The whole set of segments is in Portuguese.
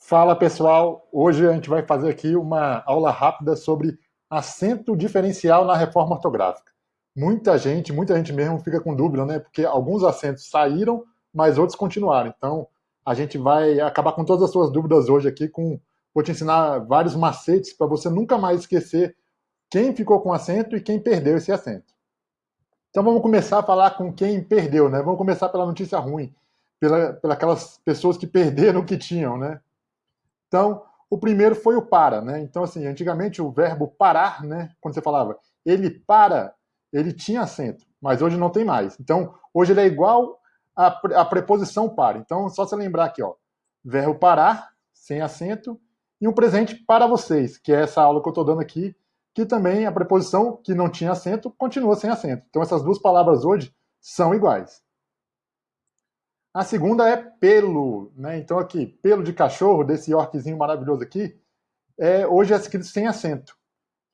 Fala pessoal, hoje a gente vai fazer aqui uma aula rápida sobre acento diferencial na reforma ortográfica. Muita gente, muita gente mesmo fica com dúvida, né? Porque alguns acentos saíram, mas outros continuaram. Então, a gente vai acabar com todas as suas dúvidas hoje aqui, com, vou te ensinar vários macetes para você nunca mais esquecer quem ficou com acento e quem perdeu esse acento. Então vamos começar a falar com quem perdeu, né? Vamos começar pela notícia ruim, pela, pela aquelas pessoas que perderam o que tinham, né? Então, o primeiro foi o para, né? Então, assim, antigamente o verbo parar, né? Quando você falava ele para, ele tinha acento, mas hoje não tem mais. Então, hoje ele é igual à, à preposição para. Então, só você lembrar aqui, ó, verbo parar, sem acento, e um presente para vocês, que é essa aula que eu estou dando aqui, que também a preposição que não tinha acento continua sem acento. Então, essas duas palavras hoje são iguais. A segunda é pelo, né? Então aqui, pelo de cachorro, desse Yorkzinho maravilhoso aqui, é, hoje é escrito sem acento,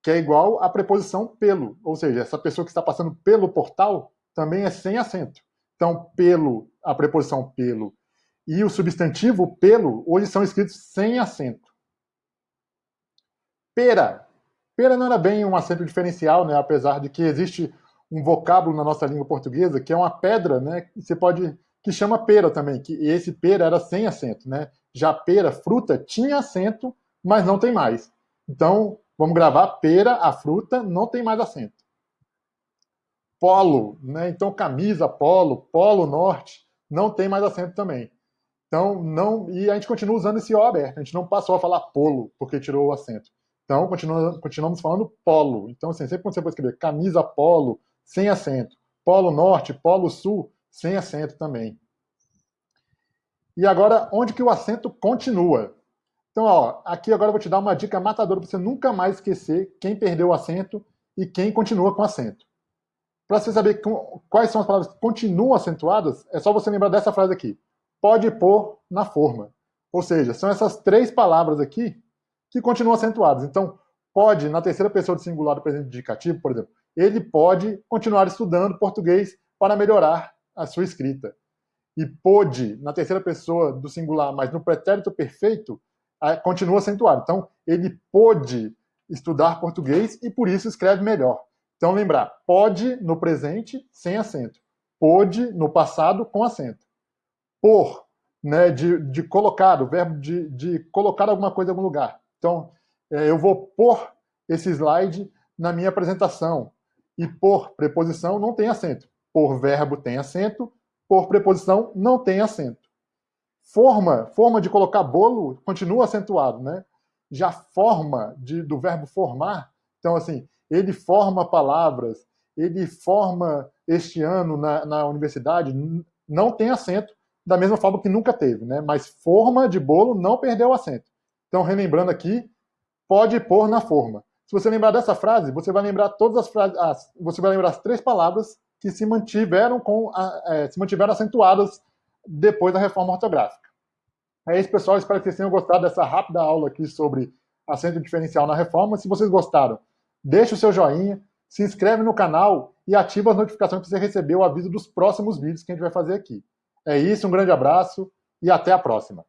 que é igual à preposição pelo, ou seja, essa pessoa que está passando pelo portal também é sem acento. Então, pelo, a preposição pelo e o substantivo pelo, hoje são escritos sem acento. Pera. Pera não era bem um acento diferencial, né? apesar de que existe um vocábulo na nossa língua portuguesa que é uma pedra, né? Você pode que chama pera também, que esse pera era sem acento, né? Já pera, fruta, tinha acento, mas não tem mais. Então, vamos gravar pera, a fruta, não tem mais acento. Polo, né? Então, camisa, polo, polo norte, não tem mais acento também. Então, não, e a gente continua usando esse O aberto, a gente não passou a falar polo, porque tirou o acento. Então, continua, continuamos falando polo. Então, assim, sempre quando você for escrever camisa polo, sem acento, polo norte, polo sul, sem acento também. E agora, onde que o acento continua? Então, ó, aqui agora eu vou te dar uma dica matadora para você nunca mais esquecer quem perdeu o acento e quem continua com acento. Para você saber quais são as palavras que continuam acentuadas, é só você lembrar dessa frase aqui. Pode pôr na forma. Ou seja, são essas três palavras aqui que continuam acentuadas. Então, pode, na terceira pessoa do singular do presente indicativo, por exemplo, ele pode continuar estudando português para melhorar a sua escrita. E pôde, na terceira pessoa do singular, mas no pretérito perfeito, continua acentuado. Então, ele pôde estudar português e por isso escreve melhor. Então, lembrar, pode no presente sem acento, pôde no passado com acento. Por, né, de, de colocar, o verbo de, de colocar alguma coisa em algum lugar. Então, é, eu vou pôr esse slide na minha apresentação. E por preposição não tem acento por verbo tem acento, por preposição não tem acento. Forma, forma de colocar bolo continua acentuado, né? Já forma de, do verbo formar, então assim, ele forma palavras, ele forma este ano na, na universidade, não tem acento, da mesma forma que nunca teve, né? Mas forma de bolo não perdeu o acento. Então, relembrando aqui, pode pôr na forma. Se você lembrar dessa frase, você vai lembrar todas as frases, as, você vai lembrar as três palavras que se mantiveram, com a, é, se mantiveram acentuadas depois da reforma ortográfica. É isso, pessoal. Espero que vocês tenham gostado dessa rápida aula aqui sobre acento diferencial na reforma. Se vocês gostaram, deixe o seu joinha, se inscreve no canal e ativa as notificações para você receber o aviso dos próximos vídeos que a gente vai fazer aqui. É isso, um grande abraço e até a próxima.